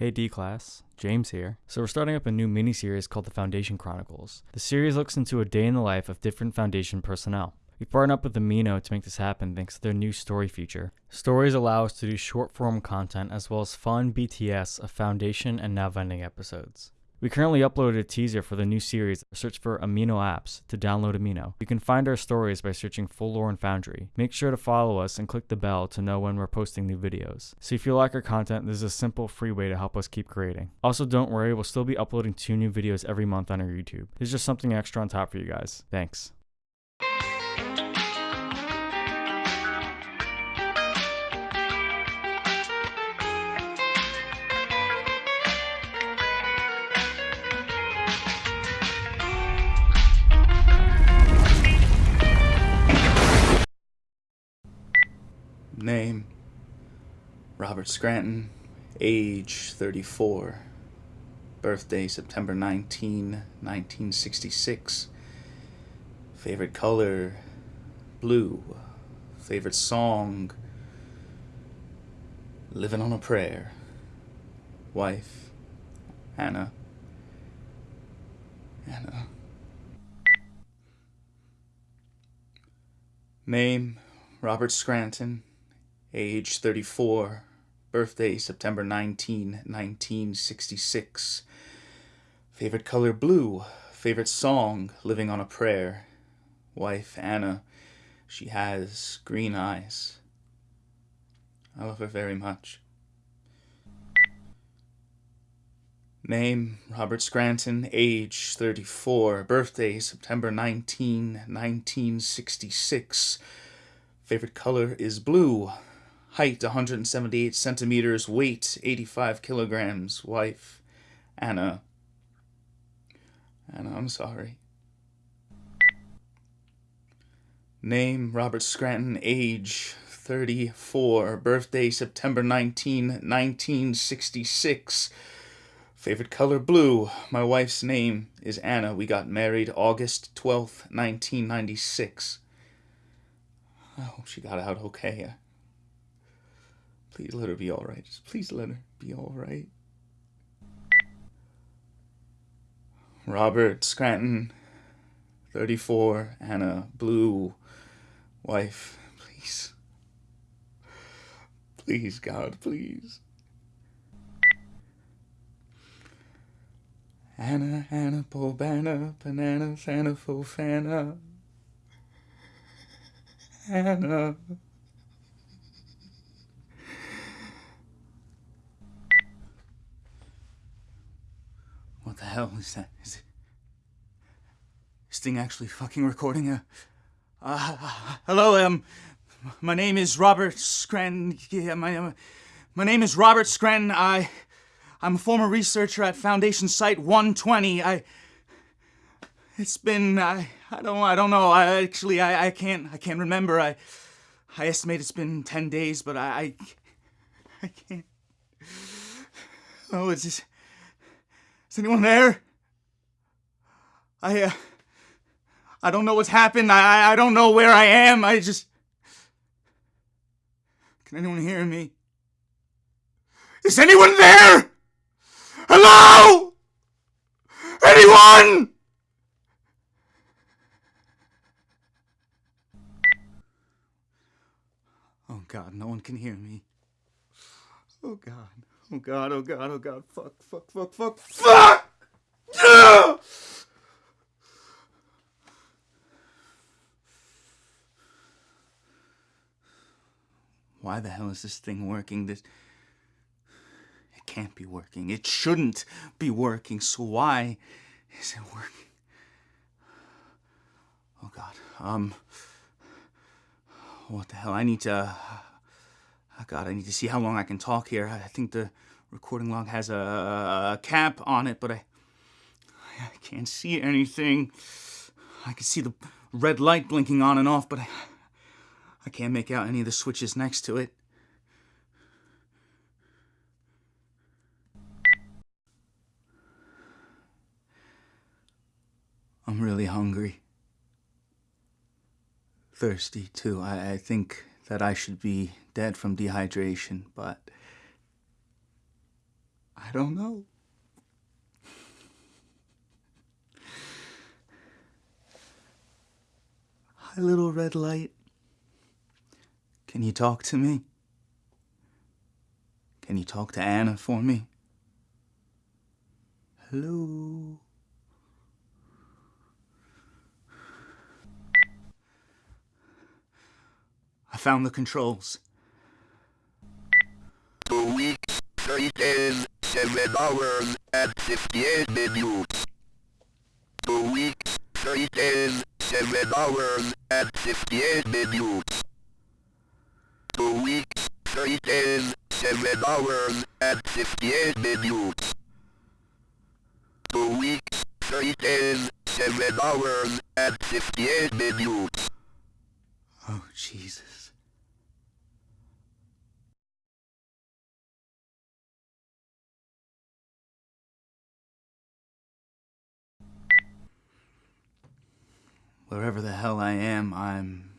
Hey D class, James here. So we're starting up a new mini series called the Foundation Chronicles. The series looks into a day in the life of different Foundation personnel. We partnered up with Amino to make this happen thanks to their new story feature. Stories allow us to do short form content as well as fun BTS of Foundation and Now Vending episodes. We currently uploaded a teaser for the new series. Search for Amino Apps to download Amino. You can find our stories by searching Full Lore and Foundry. Make sure to follow us and click the bell to know when we're posting new videos. So if you like our content, this is a simple, free way to help us keep creating. Also, don't worry, we'll still be uploading two new videos every month on our YouTube. Is just something extra on top for you guys. Thanks. Name Robert Scranton, age 34, birthday September 19, 1966. Favorite color blue. Favorite song Living on a Prayer. Wife Anna. Anna. Name Robert Scranton age 34, birthday September 19, 1966. Favorite color blue, favorite song Living on a Prayer. Wife Anna, she has green eyes. I love her very much. Name Robert Scranton, age 34, birthday September 19, 1966. Favorite color is blue, height 178 centimeters, weight 85 kilograms, wife Anna. Anna, I'm sorry. Name Robert Scranton, age 34, birthday September 19, 1966. Favorite color blue. My wife's name is Anna. We got married August 12th, 1996. I hope she got out okay. Please let her be all right. Just please let her be all right. Robert Scranton, 34, Anna Blue, wife, please. Please, God, please. Anna, Anna, Bobana, Banana, Santa, Fofana. Anna. The hell is that? Is it... This thing actually fucking recording? Uh, uh, hello, um, my name is Robert Scranton. Yeah, my, uh, my name is Robert Scranton. I, I'm a former researcher at Foundation Site 120. I, it's been, I, I don't, I don't know. I actually, I, I can't, I can't remember. I, I estimate it's been 10 days, but I, I, I can't. Oh, it's just. Is anyone there? I, uh, I don't know what's happened. I, I don't know where I am. I just. Can anyone hear me? Is anyone there? Hello? Anyone? Oh God, no one can hear me. Oh God. Oh god, oh god, oh god, fuck, fuck, fuck, fuck, fuck! Why the hell is this thing working? This it can't be working. It shouldn't be working. So why is it working? Oh god. Um what the hell? I need to Oh God, I need to see how long I can talk here. I think the recording log has a, a cap on it, but I, I can't see anything. I can see the red light blinking on and off, but I, I can't make out any of the switches next to it. I'm really hungry. Thirsty, too. I, I think that I should be dead from dehydration, but I don't know. Hi, little red light. Can you talk to me? Can you talk to Anna for me? Hello? I found the controls. Two weeks, three days, seven hours, and 58 minutes. Two weeks, three days, seven hours, and 58 minutes. Two weeks, three days, seven hours, and 58 minutes. Two weeks, three days, seven hours, and 58 minutes. Oh, Jesus. Wherever the hell I am, I'm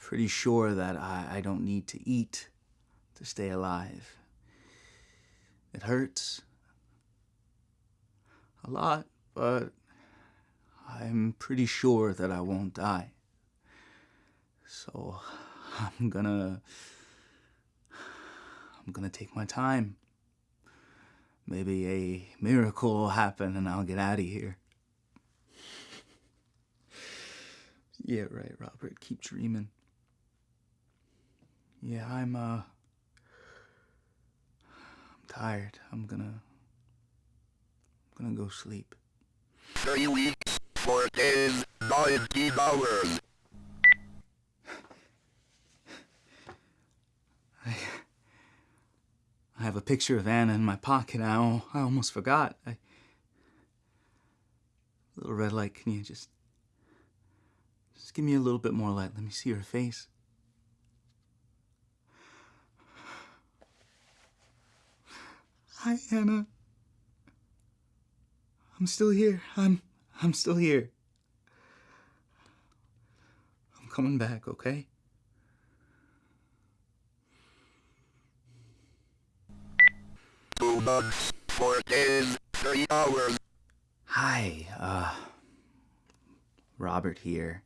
pretty sure that I, I don't need to eat to stay alive. It hurts a lot, but I'm pretty sure that I won't die. So I'm gonna. I'm gonna take my time. Maybe a miracle will happen and I'll get out of here. Yeah, right, Robert. Keep dreaming. Yeah, I'm, uh. I'm tired. I'm gonna. I'm gonna go sleep. Three weeks, four days, 19 hours. I I have a picture of Anna in my pocket. I, I almost forgot. I, little red light, can you just just give me a little bit more light? Let me see her face. Hi, Anna. I'm still here. I'm I'm still here. I'm coming back, okay? Two months, four days, three hours. Hi, uh, Robert here.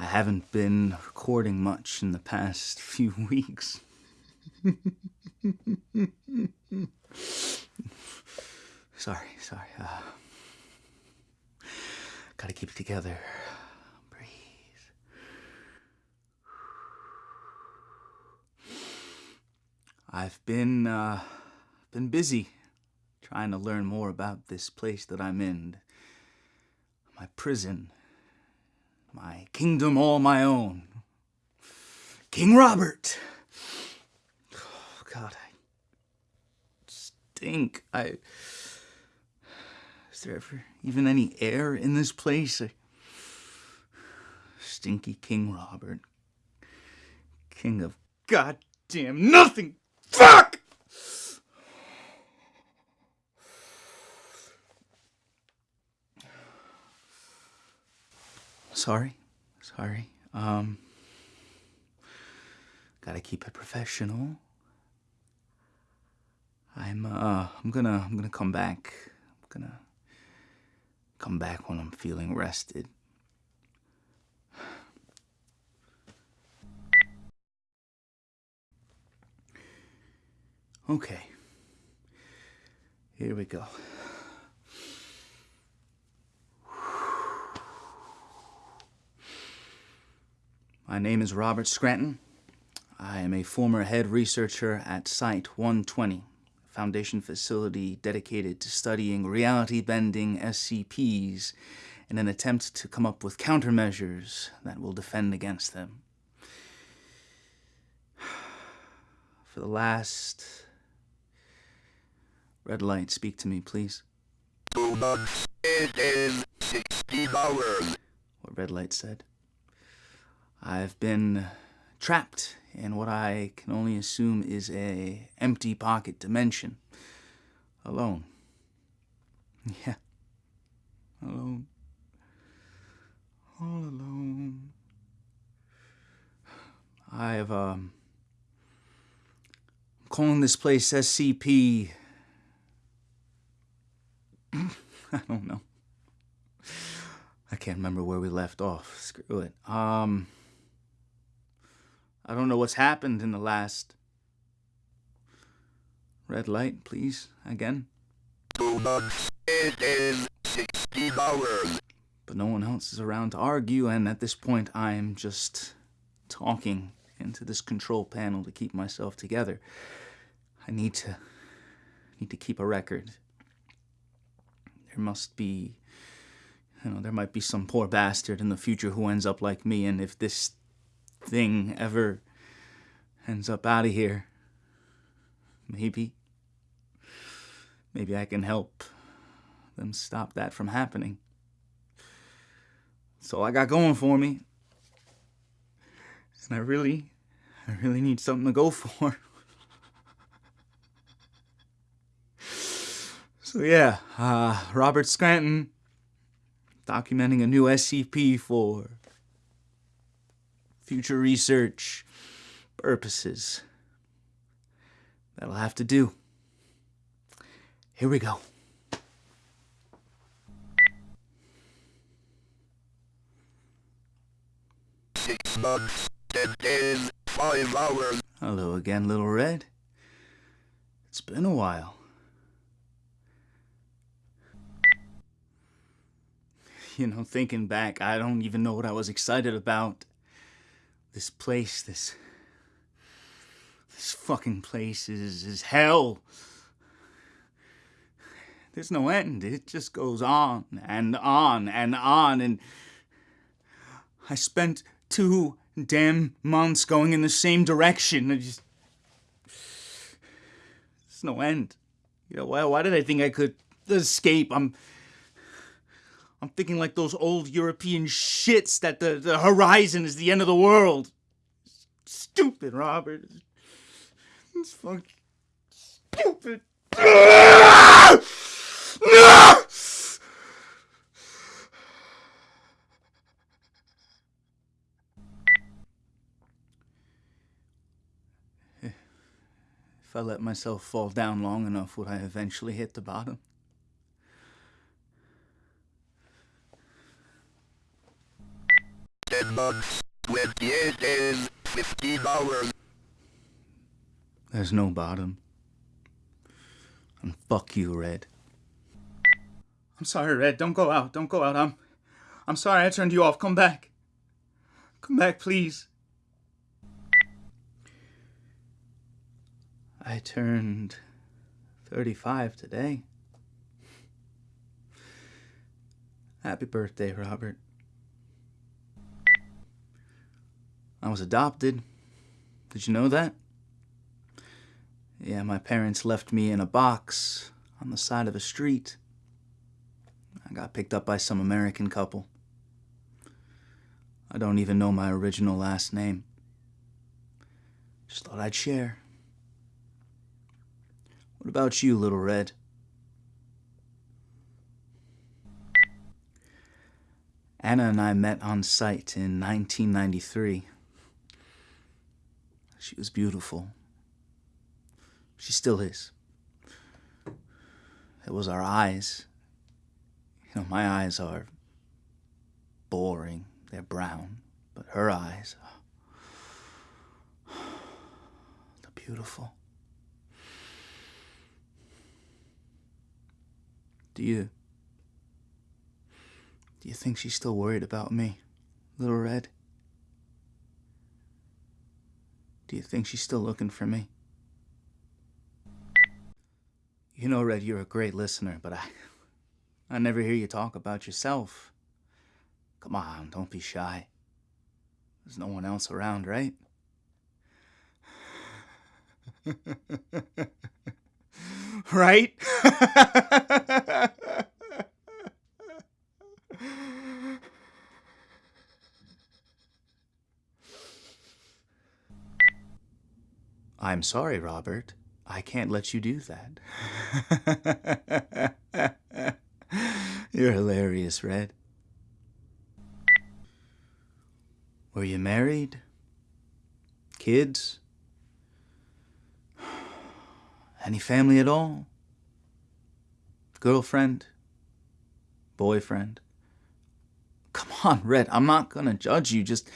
I haven't been recording much in the past few weeks. sorry, sorry. Uh, gotta keep it together. Breathe. I've been, uh, been busy trying to learn more about this place that I'm in. My prison. My kingdom all my own. King Robert! Oh, God, I stink. I. Is there ever even any air in this place? I... Stinky King Robert. King of goddamn nothing! Fuck! Sorry. Sorry. Um gotta keep it professional. I'm uh I'm gonna I'm gonna come back. I'm gonna come back when I'm feeling rested. Okay. Here we go. My name is Robert Scranton. I am a former head researcher at Site 120, a foundation facility dedicated to studying reality bending SCPs in an attempt to come up with countermeasures that will defend against them. For the last. Red light, speak to me, please. Eight days, 16 hours. What red light said. I've been trapped in what I can only assume is a empty pocket dimension. Alone. Yeah. Alone. All alone. I've um calling this place SCP. I don't know. I can't remember where we left off. Screw it. Um, I don't know what's happened in the last. Red light, please. Again. Not 16 hours. But no one else is around to argue, and at this point, I'm just talking into this control panel to keep myself together. I need to need to keep a record. There must be you know, there might be some poor bastard in the future who ends up like me, and if this thing ever ends up out of here, maybe maybe I can help them stop that from happening. That's all I got going for me. And I really, I really need something to go for. so yeah, uh, Robert Scranton documenting a new SCP for future research purposes. That'll have to do. Here we go. Six months, ten days, five hours. Hello again, Little Red. It's been a while. You know, thinking back, I don't even know what I was excited about. This place, this. This fucking place is, is hell. There's no end. It just goes on and on and on. And I spent two damn months going in the same direction. I just. There's no end. You know, why, why did I think I could escape? I'm. I'm thinking like those old European shits that the, the horizon is the end of the world. Stupid, Robert. It's fucking stupid. No! If I let myself fall down long enough, would I eventually hit the bottom? 28 days, 15 hours. There's no bottom. And fuck you, Red. I'm sorry, Red. Don't go out. Don't go out. I'm I'm sorry I turned you off. Come back. Come back, please. I turned 35 today. Happy birthday, Robert. I was adopted. Did you know that? Yeah, my parents left me in a box on the side of a street. I got picked up by some American couple. I don't even know my original last name. Just thought I'd share. What about you, Little Red? Anna and I met on site in 1993. She was beautiful. She still is. It was our eyes. You know, my eyes are boring, they're brown, but her eyes, they're beautiful. Do you. Do you think she's still worried about me, Little Red? Do you think she's still looking for me? You know, Red, you're a great listener, but I. I never hear you talk about yourself. Come on, don't be shy. There's no one else around, right? right? I'm sorry, Robert. I can't let you do that. You're hilarious, Red. Were you married? Kids? Any family at all? Girlfriend? Boyfriend? Come on, Red. I'm not gonna judge you. Just.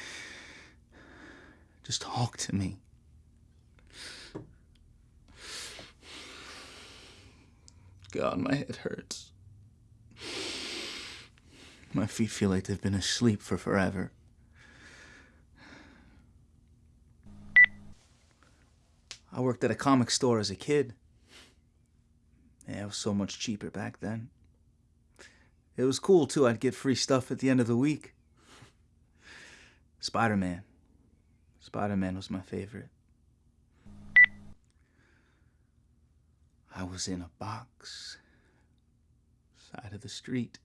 Just talk to me. God, my head hurts. My feet feel like they've been asleep for forever. I worked at a comic store as a kid. Yeah, it was so much cheaper back then. It was cool too. I'd get free stuff at the end of the week. Spider Man. Spider Man was my favorite. I was in a box, side of the street.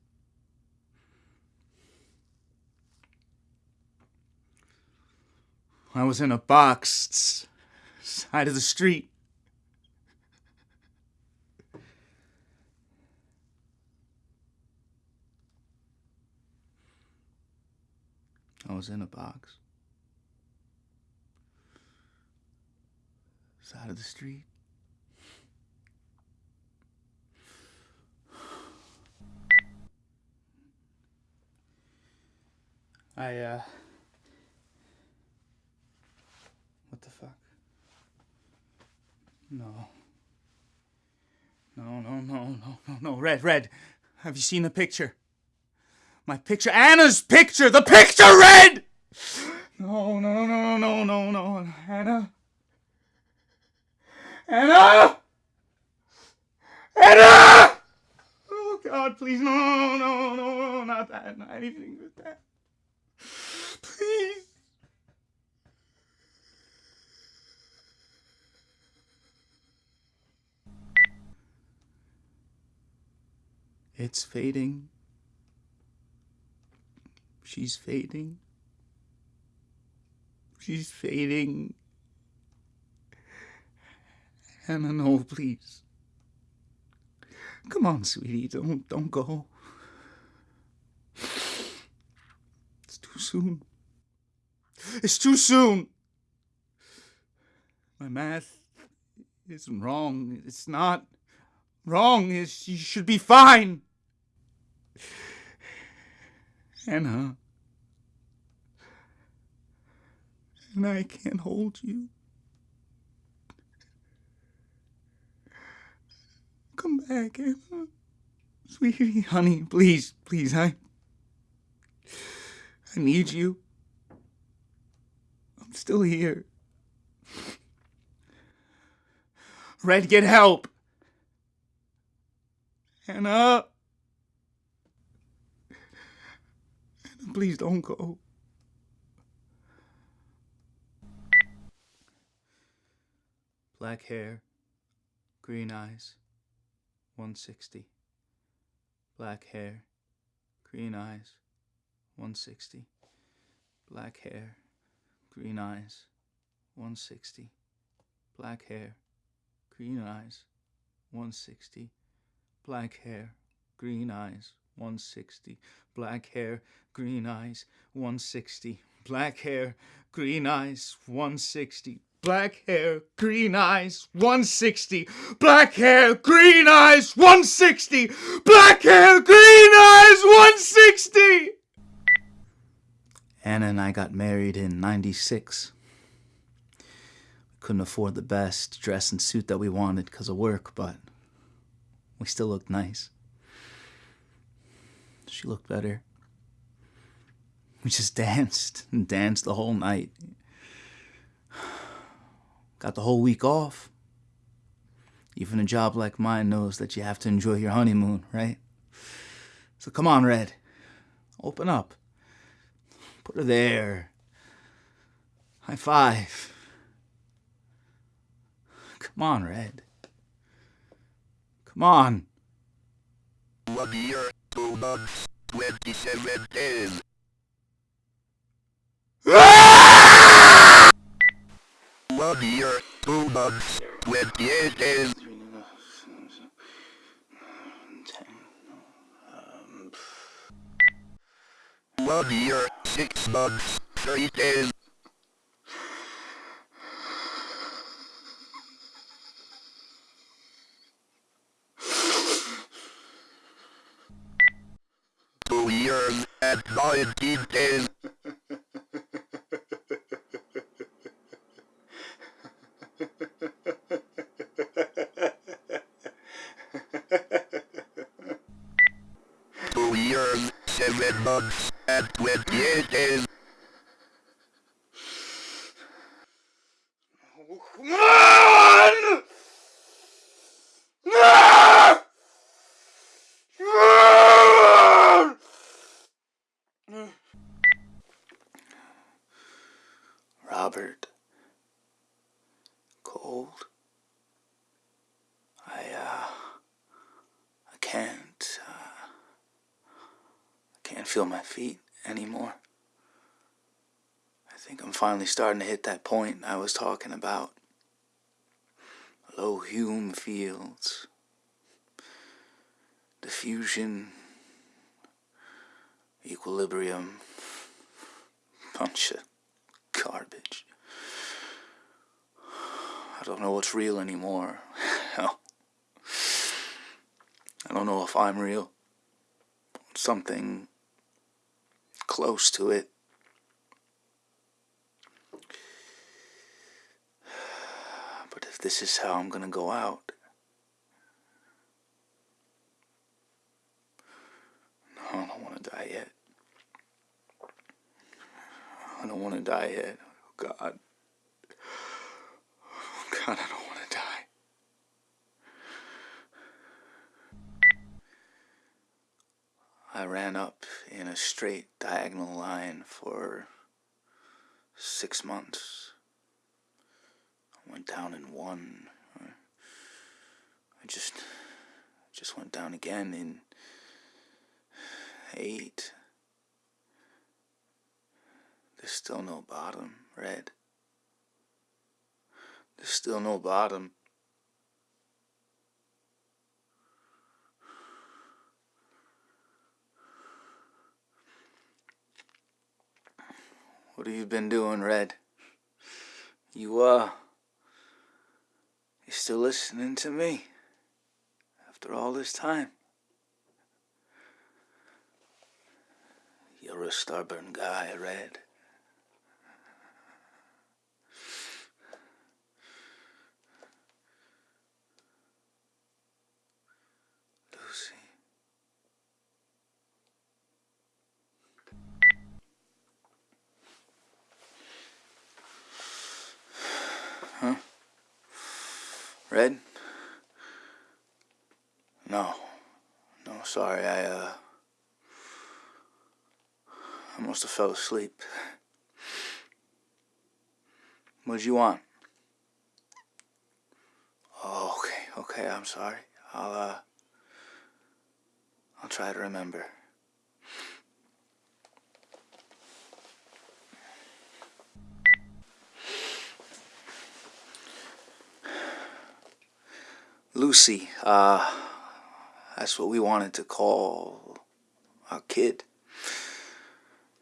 I was in a box, side of the street. I was in a box. Side of the street. I, uh. What the fuck? No. No, no, no, no, no, no. Red, Red. Have you seen the picture? My picture. Anna's picture! The picture, Red! No, no, no, no, no, no. Anna. Anna! Anna! Oh, God, please. No, no, no, no, not that. Not anything but that. Please. It's fading. She's fading. She's fading. Hannah, no, please. Come on, sweetie, don't don't go. It's too soon. It's too soon. My math isn't wrong. It's not wrong. It's, you should be fine. Hannah. And I can't hold you. Come back, Anna. Sweetie, honey, please, please, I. I need you. Still here. Red, get help. Anna. Anna, please don't go. Black hair, green eyes, 160. Black hair, green eyes, 160. Black hair, green eyes, 160. Black hair, green eyes, 160. Black hair, green eyes, 160. Black hair, green eyes, 160. Black hair, green eyes, 160. Black hair, green eyes, 160. Black hair, green eyes, 160. Black hair, green eyes, 160. Anna and I got married in 96. We couldn't afford the best dress and suit that we wanted because of work, but we still looked nice. She looked better. We just danced and danced the whole night. Got the whole week off. Even a job like mine knows that you have to enjoy your honeymoon, right? So come on, Red. Open up. Put her there. High five. Come on, Red. Come on. One year, two months, 27 days. One year, two months, 28 days. One year, six bucks, three days. Two years and nineteen days. Two years, seven bucks and 28 days. Come on! Ah! Ah! Robert. Cold. I, uh, I can't, uh, I can't feel my feet anymore. I think I'm finally starting to hit that point I was talking about. Low Hume fields. Diffusion. Equilibrium. Bunch of garbage. I don't know what's real anymore. I don't know if I'm real. Something close to it. But if this is how I'm gonna go out, I don't want to die yet. I don't want to die yet. Oh God. Oh God, I don't want to die. I ran up in a straight diagonal line for six months. Down in one. I just just went down again in eight. There's still no bottom, red. There's still no bottom. What have you been doing, Red? You, uh, you still listening to me? After all this time? You're a stubborn guy, Red. Red? No. No, sorry, I, uh. I must have fell asleep. What'd you want? Oh, okay, okay, I'm sorry. I'll, uh. I'll try to remember. Lucy, uh, that's what we wanted to call our kid.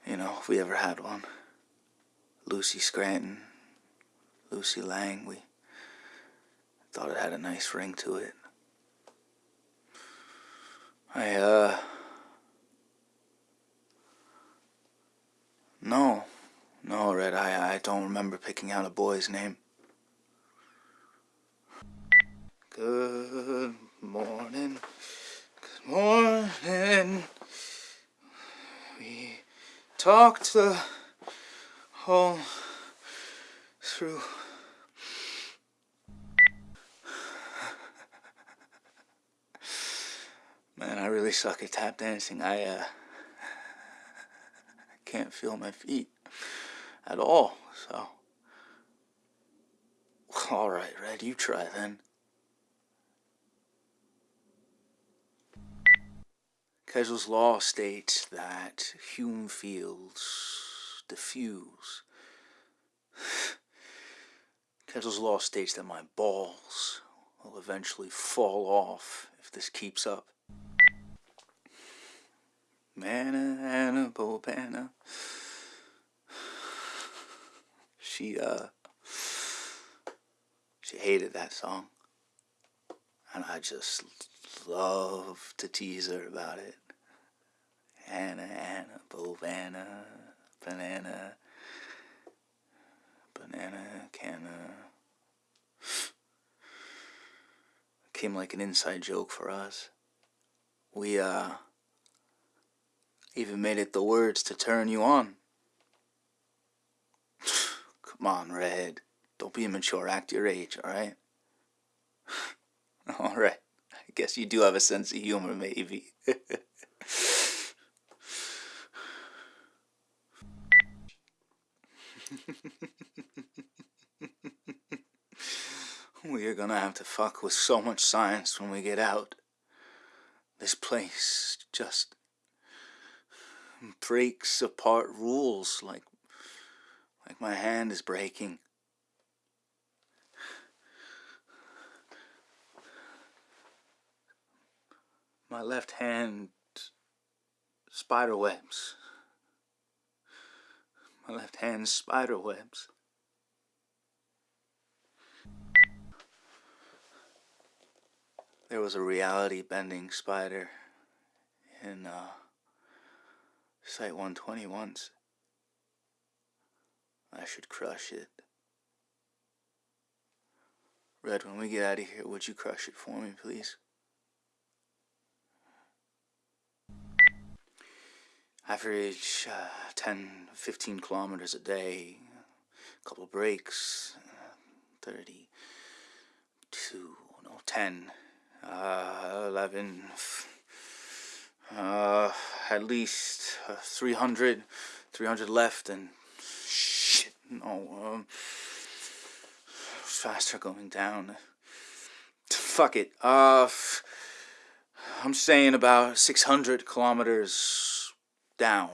You know, if we ever had one. Lucy Scranton, Lucy Lang, we thought it had a nice ring to it. I, uh. No, no, Red, I, I don't remember picking out a boy's name. Good morning. Good morning. We talked the whole through. Man, I really suck at tap dancing. I uh can't feel my feet at all. So, all right, Red, you try then. Kessel's law states that Hume fields diffuse. Kessel's law states that my balls will eventually fall off if this keeps up. Manna, Anna, Bobana. She, uh, she hated that song. And I just love to tease her about it. Anna, Anna, Bovana, banana, banana, canna. Came like an inside joke for us. We, uh, even made it the words to turn you on. Come on, Red. Don't be immature. Act your age, alright? alright. I guess you do have a sense of humor, maybe. we are gonna have to fuck with so much science when we get out. This place just breaks apart rules like like my hand is breaking. My left hand spider webs. My left hand spider webs. There was a reality bending spider in uh, Site 120 once. I should crush it. Red, when we get out of here, would you crush it for me, please? Average uh, 10, 15 kilometers a day, a couple breaks, uh, 32, no, 10, uh, 11, uh, at least uh, 300, 300 left, and shit, no, um, faster going down. Fuck it. Uh, I'm saying about 600 kilometers down.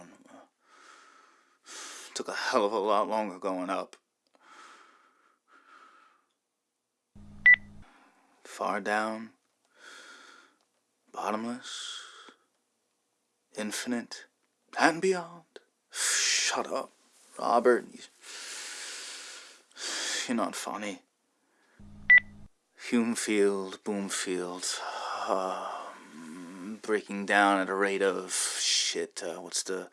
Took a hell of a lot longer going up. Far down. Bottomless. Infinite. And beyond. Shut up, Robert. You're not funny. Hume Humefield, Boomfield, um, breaking down at a rate of shit. Uh, what's the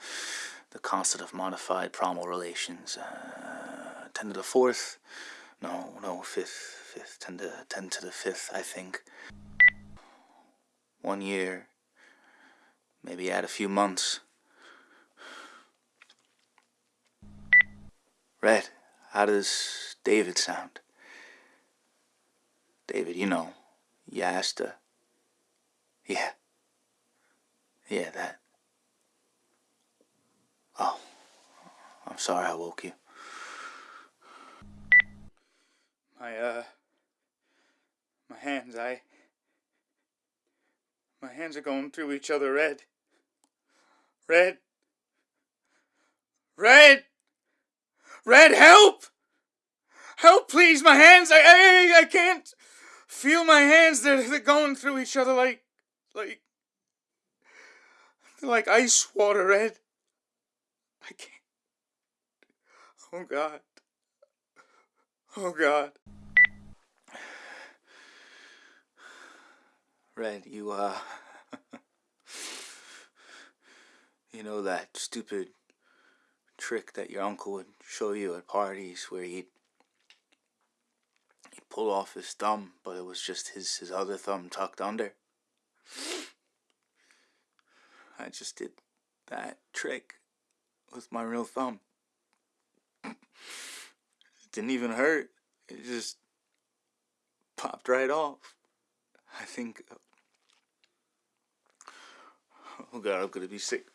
the constant of modified primal relations? Uh, ten to the fourth? No, no, fifth, fifth, ten to ten to the fifth, I think. One year, maybe add a few months. Red, how does David sound? David, you know, Yasta. Yeah. Yeah, that. Oh, I'm sorry I woke you. My, uh, my hands, I. My hands are going through each other, Red. Red. Red! Red, help! Help, please, my hands, I, I, I can't feel my hands, they're, they're going through each other like, like, like ice water, Red. I can't. Oh, God. Oh, God. Red, you, uh, you know that stupid trick that your uncle would show you at parties where he'd he'd pull off his thumb, but it was just his his other thumb tucked under. I just did that trick with my real thumb. It didn't even hurt. It just popped right off. I think. Oh god, I'm gonna be sick.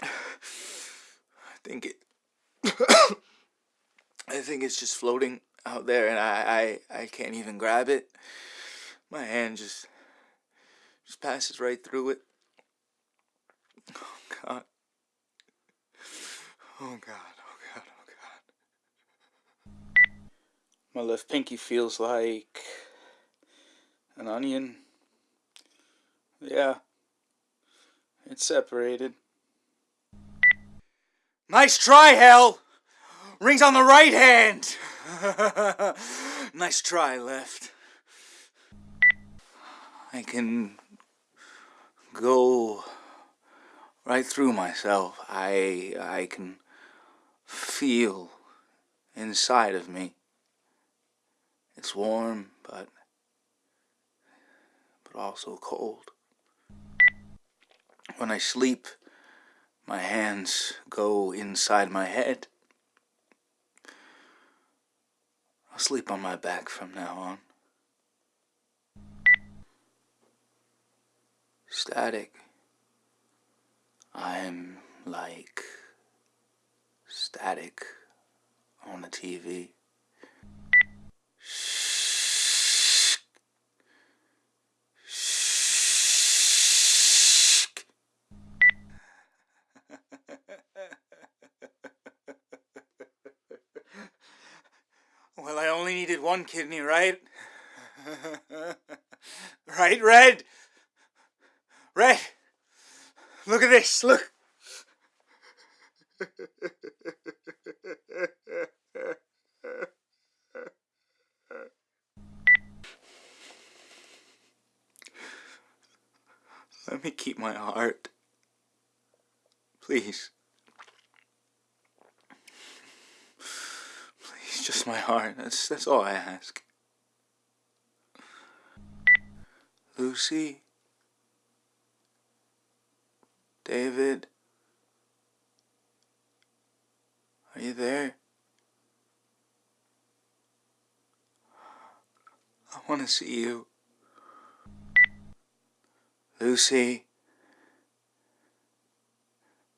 I think it. I think it's just floating out there, and I, I I can't even grab it. My hand just just passes right through it. Oh God. Oh God. Oh God. Oh God. My left pinky feels like an onion. Yeah. It's separated. Nice try, Hell! Ring's on the right hand. nice try, left. I can go right through myself. I I can feel inside of me. It's warm, but but also cold. When I sleep, my hands go inside my head. I'll sleep on my back from now on. Static. I'm like static on the TV. Shh. Well, I only needed one kidney, right? right, Red? Red! Look at this, look! Let me keep my heart. Please. Please, just my heart. That's that's all I ask. Lucy. David. Are you there? I want to see you. Lucy.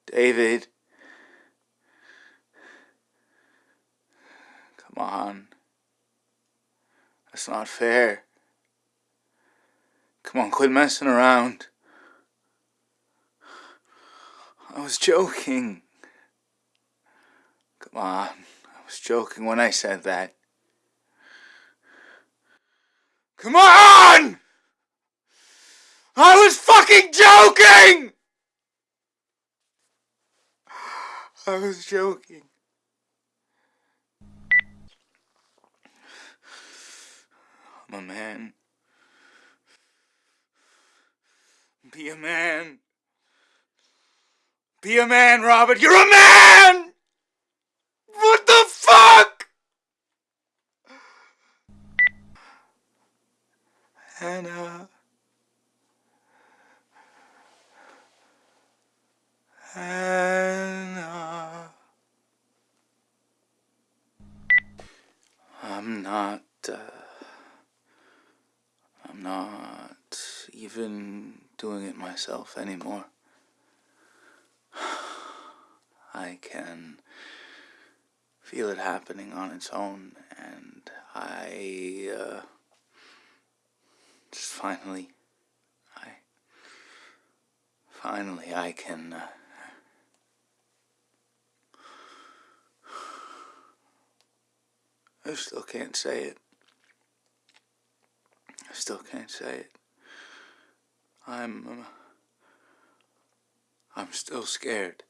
David. On. That's not fair. Come on, quit messing around. I was joking. Come on. I was joking when I said that. Come on! I was fucking joking! I was joking. I'm a man. Be a man. Be a man, Robert. You're a man! What the fuck? Hannah. Hannah. I'm not. Uh, not even doing it myself anymore. I can feel it happening on its own, and I uh, just finally, I finally I can. Uh, I still can't say it. I still can't say it. I'm. Um, I'm still scared.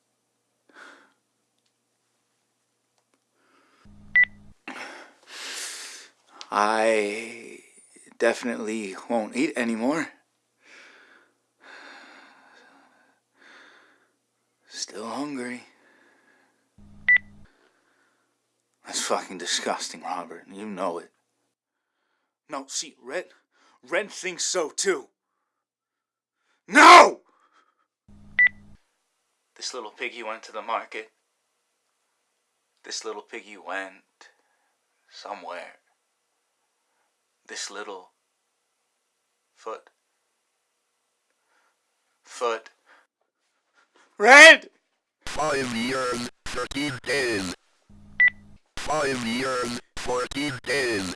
I definitely won't eat anymore. Still hungry. That's fucking disgusting, Robert. You know it. No, see, Red, Red thinks so too. No! This little piggy went to the market. This little piggy went somewhere. This little foot. Foot. Red! Five years, 13 days. Five years, 14 days.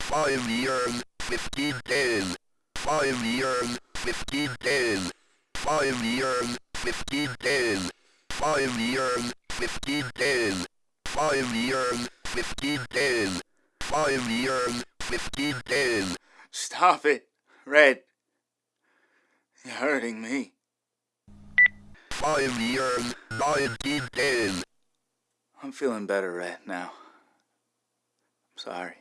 Five years, fifteen days. Five years, fifteen days. Five years, fifteen days. Five years, fifteen days. Five years, fifteen days. 5 years, 15 days. Stop it, Red. You're hurting me. 5 years, 19 days. I'm feeling better, Red, now. I'm sorry.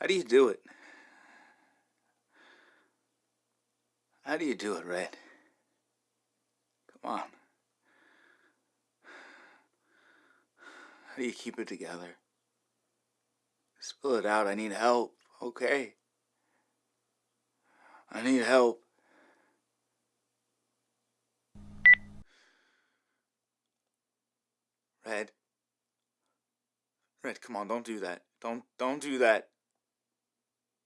How do you do it? How do you do it, Red? Come on. How do you keep it together? Spill it out. I need help, okay? I need help. Red. Red, come on, don't do that. Don't don't do that.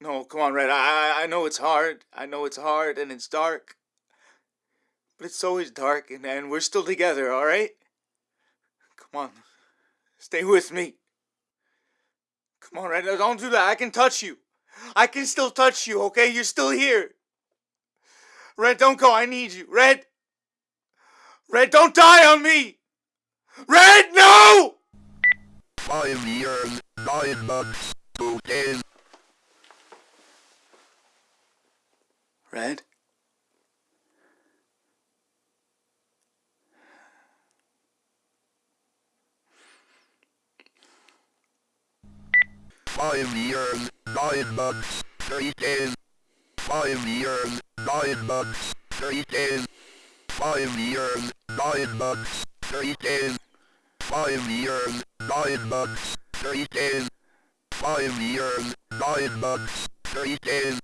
No, come on, Red. I I know it's hard. I know it's hard and it's dark. But it's always dark and, and we're still together, alright? Come on. Stay with me. Come on, Red. No, don't do that. I can touch you. I can still touch you, okay? You're still here. Red, don't go. I need you. Red. Red, don't die on me. Red, no! Five years, nine months, two days. Red? Five years, nine months, three days. Five years, nine months, three days. Five years, nine months, three days. Five years, nine months, three days. Five years, nine months, three days.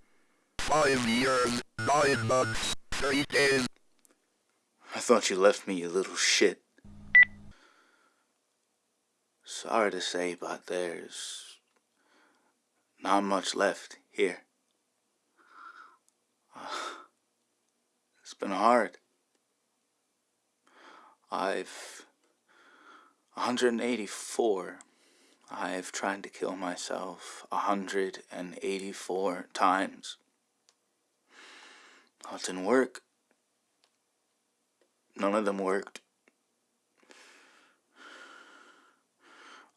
Five years, nine months, three days. I thought you left me, you little shit. Sorry to say, but there's not much left here. It's been hard. I've 184. I've tried to kill myself 184 times. That didn't work. None of them worked.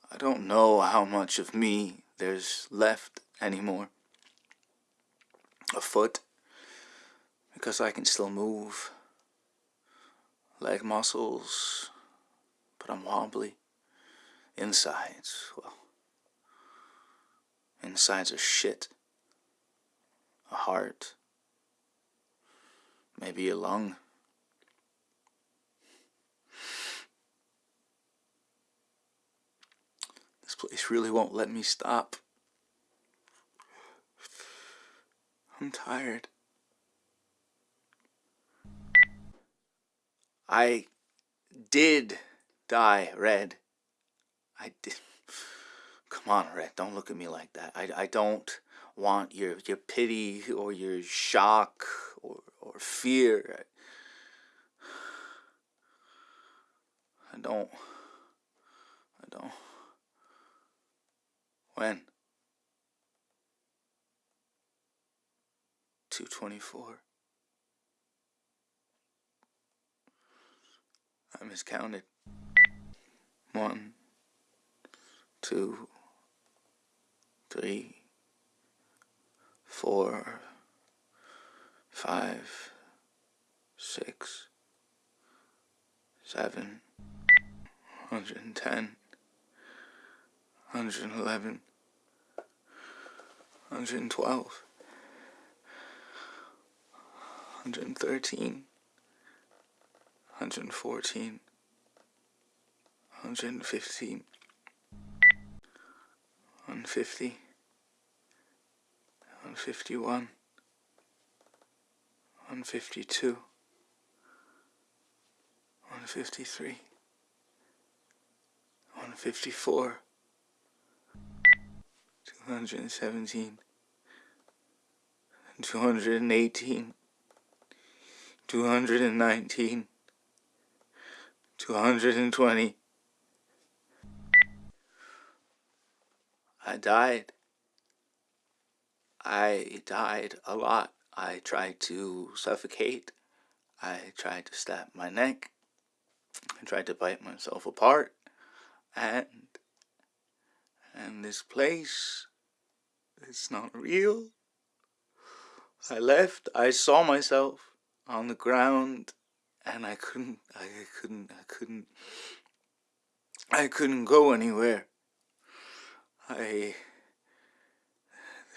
I don't know how much of me there's left anymore. A foot, because I can still move. Leg muscles, but I'm wobbly. Insides, well, insides are shit. A heart, maybe a lung. Place really won't let me stop. I'm tired. I did die, Red. I did. Come on, Red. Don't look at me like that. I, I don't want your your pity or your shock or or fear. I don't. I don't. When? 224. I miscounted. One, two, three, four, five, six, seven, hundred and ten, hundred and eleven, hundred and twelve, hundred and thirteen, hundred and fourteen, hundred and fifteen, one fifty, one fifty one, one fifty two, one fifty three, one fifty four, two hundred and seventeen, two hundred and eighteen, two hundred and nineteen, two hundred and twenty. I died. I died a lot. I tried to suffocate. I tried to stab my neck. I tried to bite myself apart. And and this place it's not real. I left, I saw myself on the ground and I couldn't I couldn't I couldn't I couldn't go anywhere. I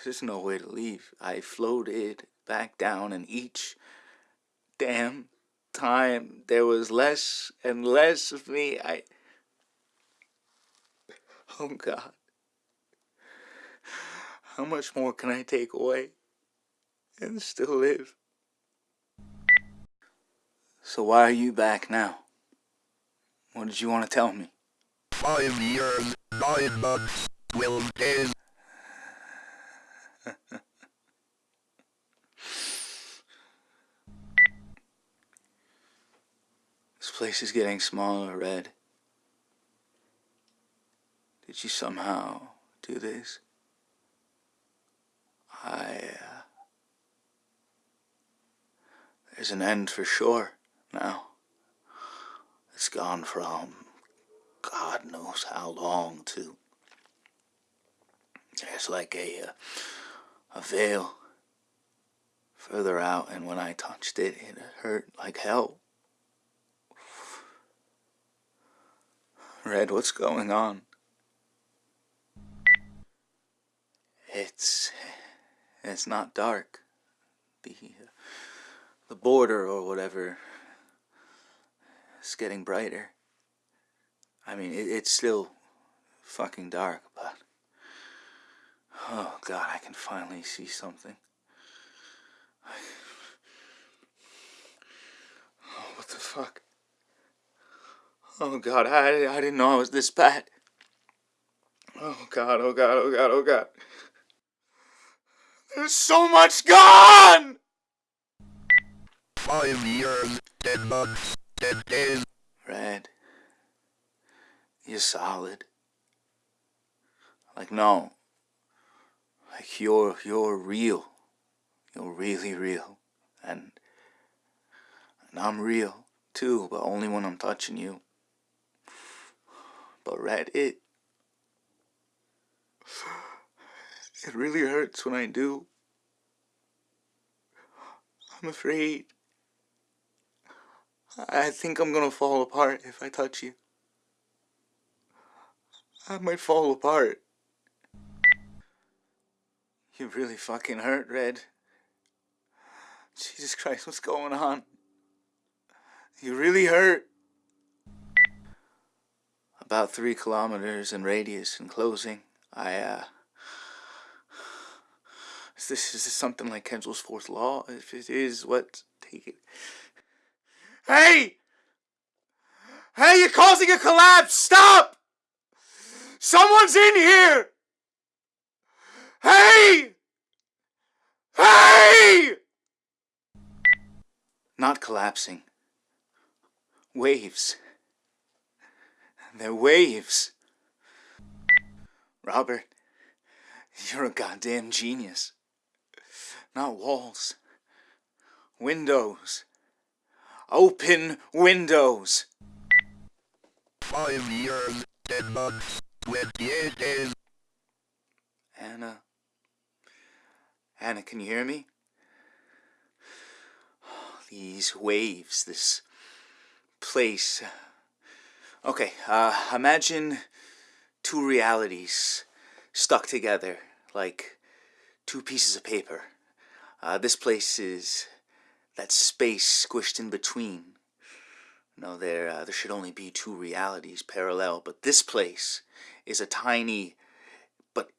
there's no way to leave. I floated back down and each damn time there was less and less of me. I Oh God. How much more can I take away and still live? So why are you back now? What did you want to tell me? Five years, nine months, twelve days. This place is getting smaller, Red. Did you somehow do this? I, uh, There's an end for sure now. It's gone from God knows how long to. There's like a, uh, a veil further out, and when I touched it, it hurt like hell. Red, what's going on? It's it's not dark. The the border or whatever is getting brighter. I mean, it, it's still fucking dark, but oh god, I can finally see something. Oh, what the fuck? Oh god, I, I didn't know I was this bad. Oh god, oh god, oh god, oh god. There's so much gone! Five years, ten months, ten days. Red, you're solid. Like no, like you're you're real. You're really real, and and I'm real too, but only when I'm touching you. But Red, it it really hurts when I do. I'm afraid. I think I'm gonna fall apart if I touch you. I might fall apart. You really fucking hurt, Red. Jesus Christ, what's going on? You really hurt. About three kilometers in radius and closing. I, uh... Is this, is something like Kenzel's fourth law? If it is, what? Take it. Hey! Hey, you're causing a collapse! Stop! Someone's in here! Hey! Hey! Not collapsing. Waves. They're waves. Robert, you're a goddamn genius. Not walls. Windows. Open windows. Five years, ten months, twenty-eight days. Anna. Anna, can you hear me? These waves, this place. Okay, uh, imagine two realities stuck together like two pieces of paper. Uh, this place is that space squished in between. No, there, uh, there should only be two realities parallel, but this place is a tiny but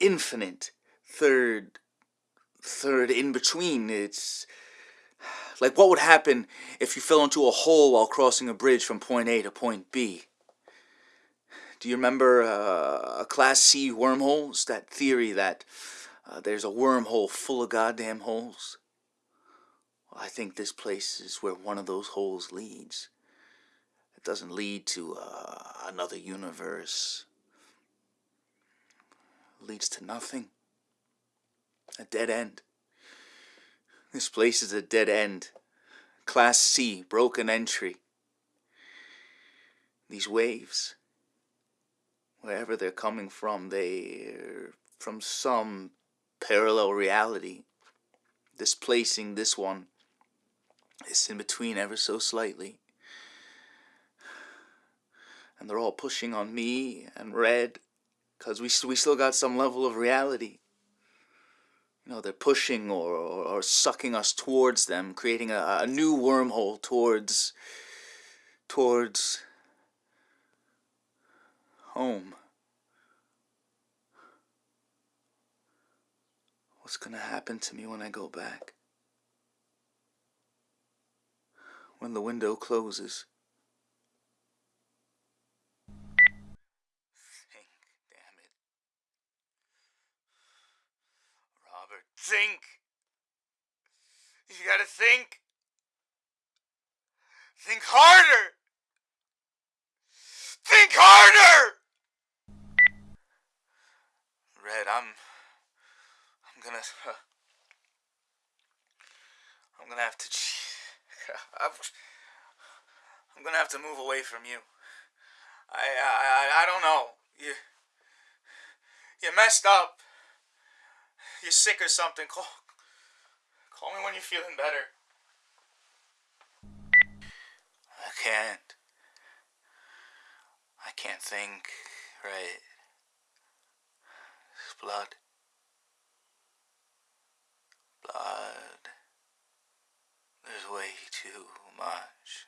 infinite third, third in between. It's like what would happen if you fell into a hole while crossing a bridge from point A to point B? Do you remember uh, Class C wormholes? That theory that uh, there's a wormhole full of goddamn holes? Well, I think this place is where one of those holes leads. It doesn't lead to uh, another universe. It leads to nothing. A dead end. This place is a dead end Class C, broken entry. These waves, wherever they're coming from, they're from some parallel reality, displacing this one. It's in between ever so slightly. And they're all pushing on me and Red, because we, we still got some level of reality. You know, they're pushing or, or, or sucking us towards them, creating a, a new wormhole towards, towards home. What's gonna happen to me when I go back? When the window closes? Think, damn it. Robert, think! You gotta think! Think harder! Think harder! Red, I'm. I'm gonna. I'm gonna have to. I'm gonna have to move away from you. I, I, I don't know. You. You messed up. You're sick or something. Call. Call me when you're feeling better. I can't. I can't think right. It's blood. Blood. There's way too much.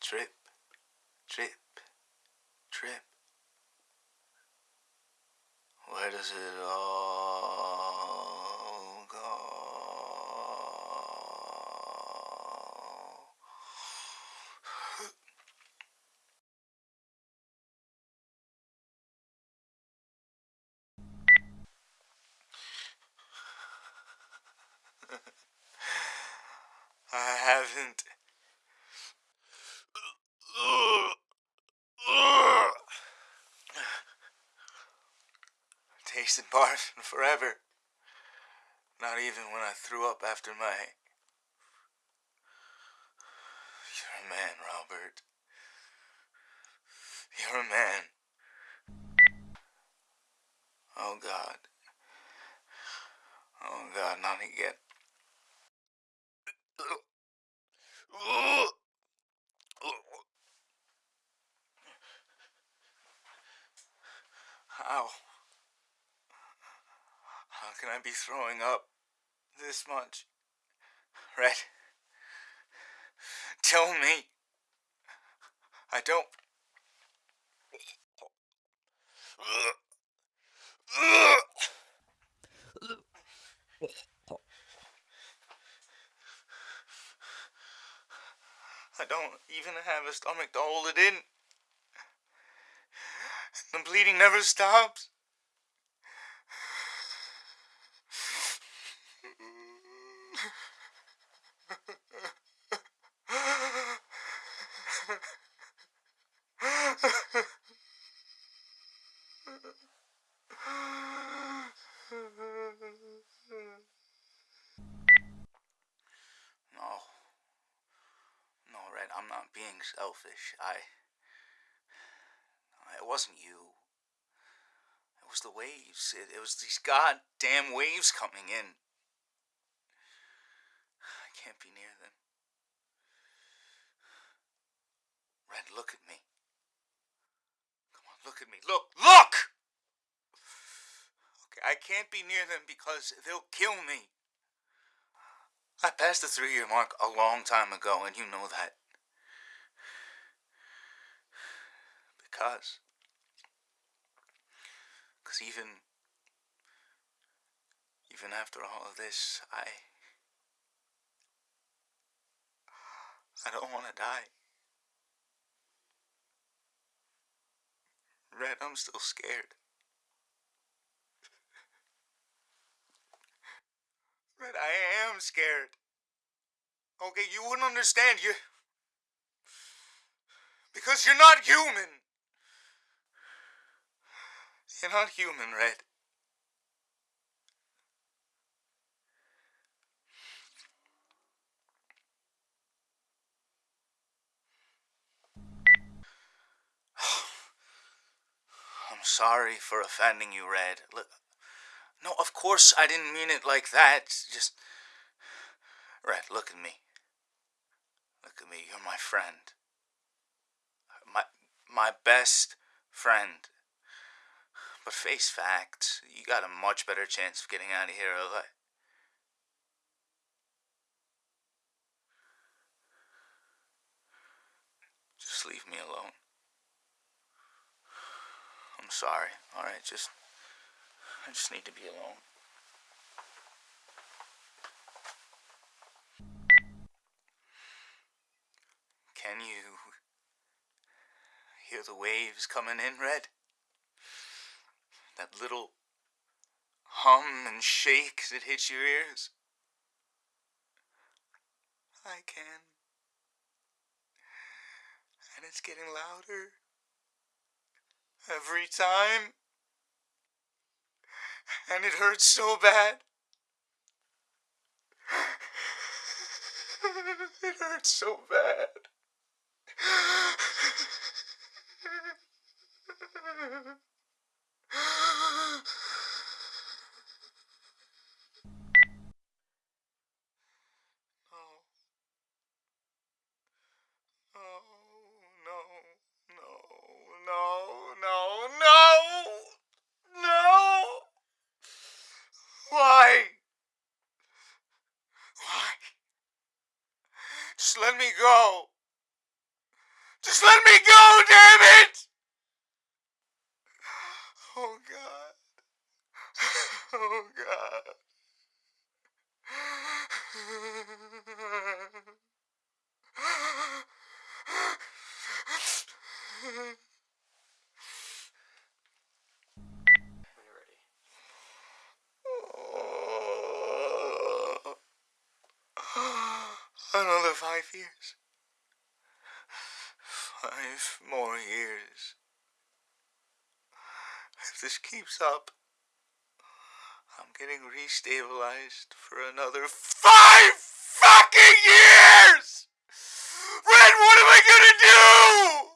Trip, trip, trip. Where does it all go? I haven't. In forever. Not even when I threw up after my. You're a man, Robert. You're a man. Oh God. Oh God, not again. How? How can I be throwing up this much? Red, tell me. I don't. I don't even have a stomach to hold it in. The bleeding never stops. No. No, Red, I'm not being selfish. I. It wasn't you. It was the waves. It, it was these goddamn waves coming in. Can't be near them. Red, look at me. Come on, look at me. Look! Look! Okay, I can't be near them because they'll kill me. I passed the three year mark a long time ago, and you know that. Because. Because even. Even after all of this, I. I don't want to die. Red, I'm still scared. Red, I am scared. Okay, you wouldn't understand. You. Because you're not human. You're not human, Red. I'm sorry for offending you, Red. Look, no, of course I didn't mean it like that. Just. Red, look at me. Look at me. You're my friend. My, my best friend. But face facts, you got a much better chance of getting out of here alive. Just leave me alone. Sorry. All right, just I just need to be alone. Can you hear the waves coming in, Red? That little hum and shake that hits your ears? I can. And it's getting louder every time. And it hurts so bad. it hurts so bad. Just let me go. Just let me go, damn it! Oh, God. Oh, God. Another five years. Five more years. If this keeps up, I'm getting restabilized for another five fucking years! Red, what am I gonna do?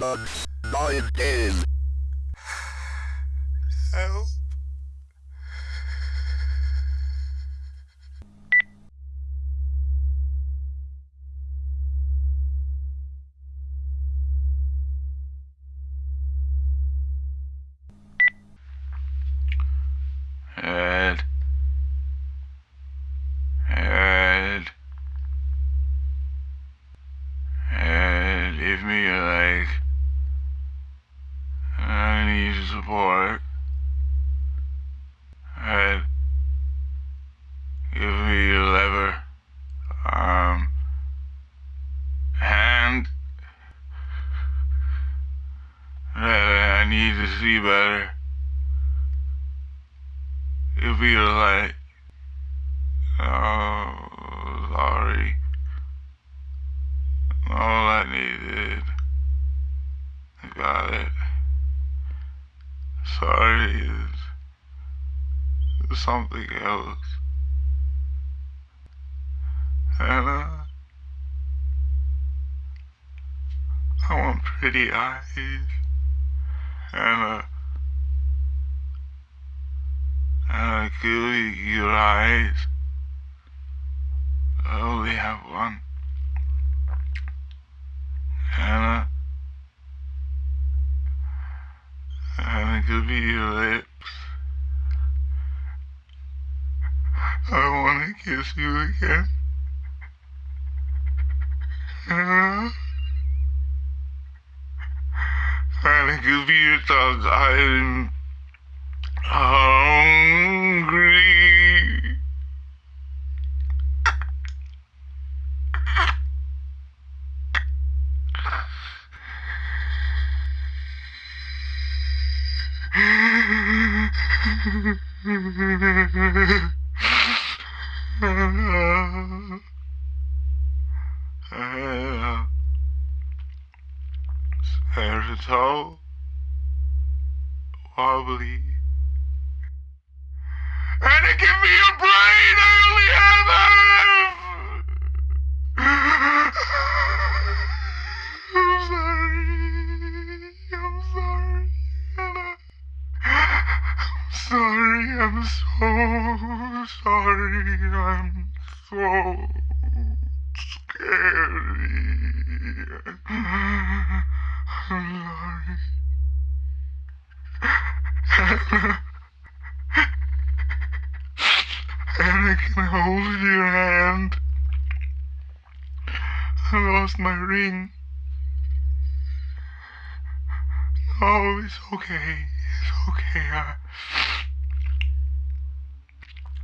Eleven be better if you like, oh, sorry. All I needed, I got it. Sorry is something else. Hannah, uh, I want pretty eyes. Kiss you again. Anna, give me your. I'm Anna, Spiritual, wobbly. Anna, give me your brain! I only have half! I'm sorry. I'm sorry, Anna. I'm sorry. I'm so sorry. I'm so I'm sorry. Anna, can I hold your hand? I lost my ring. Oh, it's okay. It's okay. I,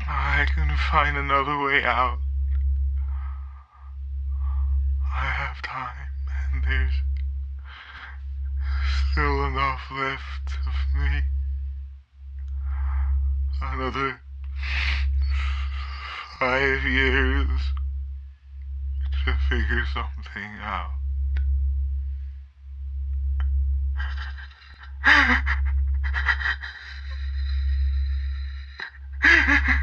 I can find another way out. Time, and there's still enough left of me. Another five years to figure something out.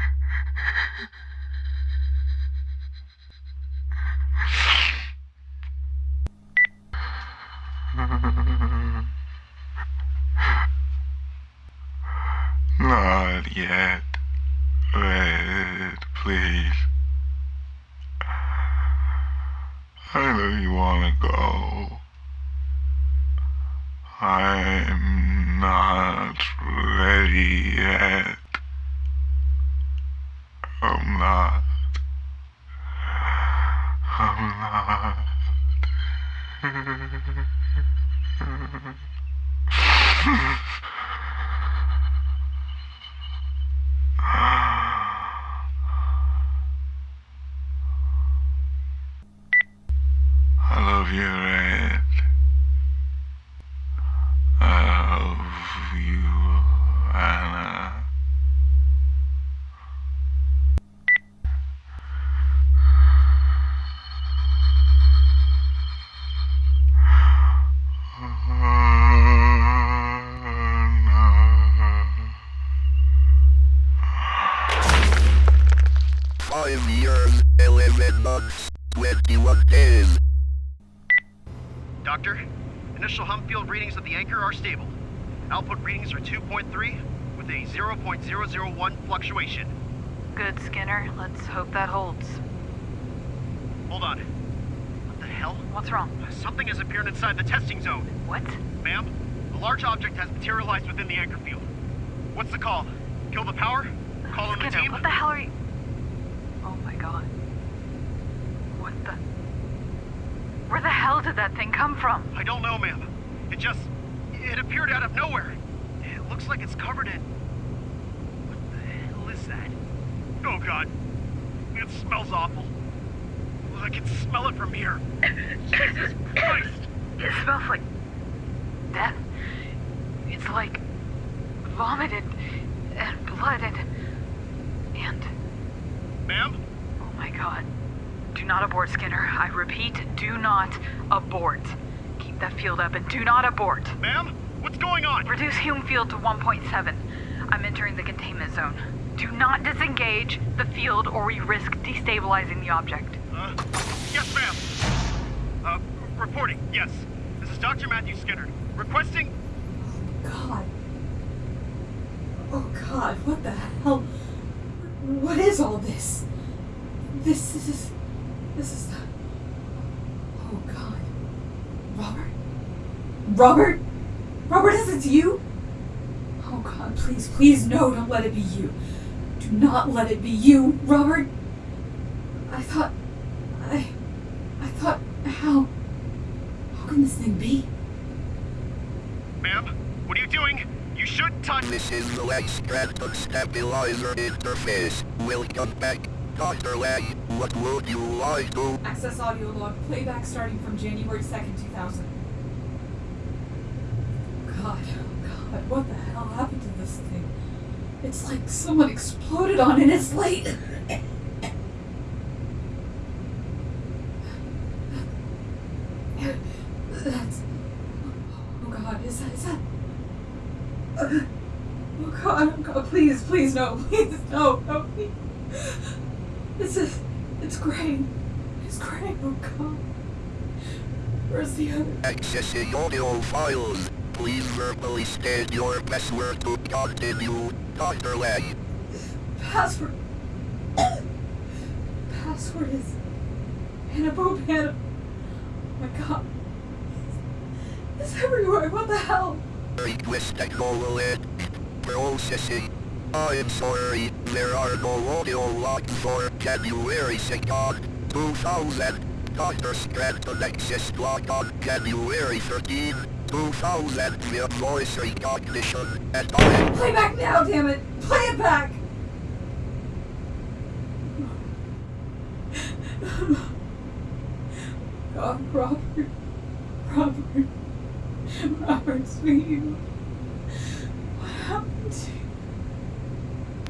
Ha ha ha ha ha ha ha ha ha ha readings are 2.3 with a 0.001 fluctuation. Good, Skinner. Let's hope that holds. Hold on. What the hell? What's wrong? Something has appeared inside the testing zone. What? Ma'am, a large object has materialized within the anchor field. What's the call? Kill the power? Call in the team? what the hell are you... Oh my god. What the... Where the hell did that thing come from? I don't know, ma'am. It just... It appeared out of nowhere. It looks like it's covered in... What the hell is that? Oh god. It smells awful. I can smell it from here. Jesus Christ! It smells like... death. It's like... vomited... and blood and... and... Ma'am? Oh my god. Do not abort, Skinner. I repeat, do not abort. Keep that field up and do not abort. Ma'am? What's going on? Reduce Hume field to 1.7. I'm entering the containment zone. Do not disengage the field or we risk destabilizing the object. Uh, yes, ma'am. Uh, reporting, yes. This is Dr. Matthew Skinner. Requesting. God. Oh God, what the hell? What is all this? This is. This is the. Oh God. Robert? Robert? Robert, is it you? Oh God, please, please, no, don't let it be you. Do not let it be you, Robert. I thought. I. I thought. How. How can this thing be? Ma'am, what are you doing? You should touch. This is the leg stratum stabilizer interface. Welcome back. Dr. Leg, what would you like to... Access audio log. Playback starting from January 2nd, 2000. God, oh God, what the hell happened to this thing? It's like someone exploded on it. It's late. That's. Oh God, is that. Is that. Oh God, oh God, please, please, no, please, no, no, please. This is. It's Gray. It's Gray, oh God. Where's the other? Accessing audio files. Please verbally state your password to continue. Dr. Leg. Password. Password is. Hannibal. Oh my God. It's everywhere. What the hell? Request acknowledged. Processing. I am sorry, there are no audio logs for January 2nd, 2000. Dr. Scranton access log on January 13, 2000 via voice recognition and Play back now, damn it! Play it back! God, Robert. Robert. Robert, sweetie. What happened to you?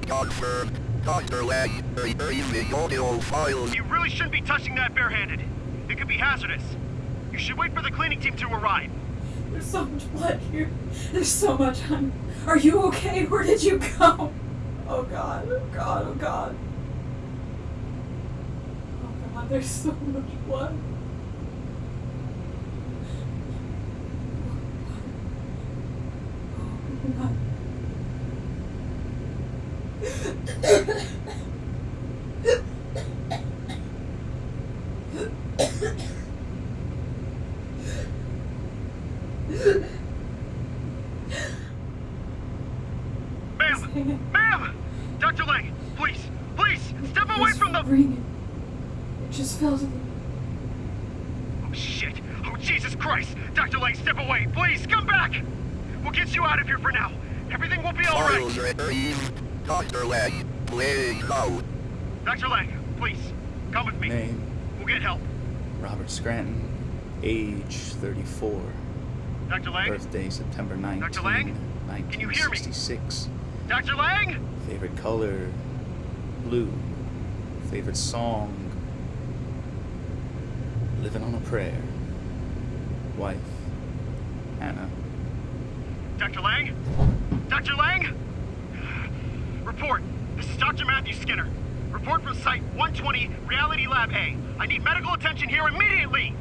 confirmed. Dr. Leg, retrieving audio files. You really shouldn't be touching that barehanded. It could be hazardous. You should wait for the cleaning team to arrive. There's so much blood here. There's so much. I'm, are you okay? Where did you go? Oh God, oh God, oh God. Oh God, there's so much blood. Oh God. Ma'am! Ma'am! Dr. Lang, please, please, step away It's from the... ringing. It just fell to the. Oh, shit. Oh, Jesus Christ! Dr. Lang, step away, please, come back! We'll get you out of here for now. Everything will be alright. Files retrieved. Dr. Leg, playing out. Dr. Lang, please, come with me. Name We'll get help. Robert Scranton. Age 34. Dr. Lang? Birthday September 19, Dr. Lang? Can you hear me? 1966. Dr. Lang? Favorite color? Blue. Favorite song? Living on a Prayer. Wife? Anna. Dr. Lang? Dr. Lang? Report. This is Dr. Matthew Skinner. Report from Site 120, Reality Lab A. I need medical attention here immediately!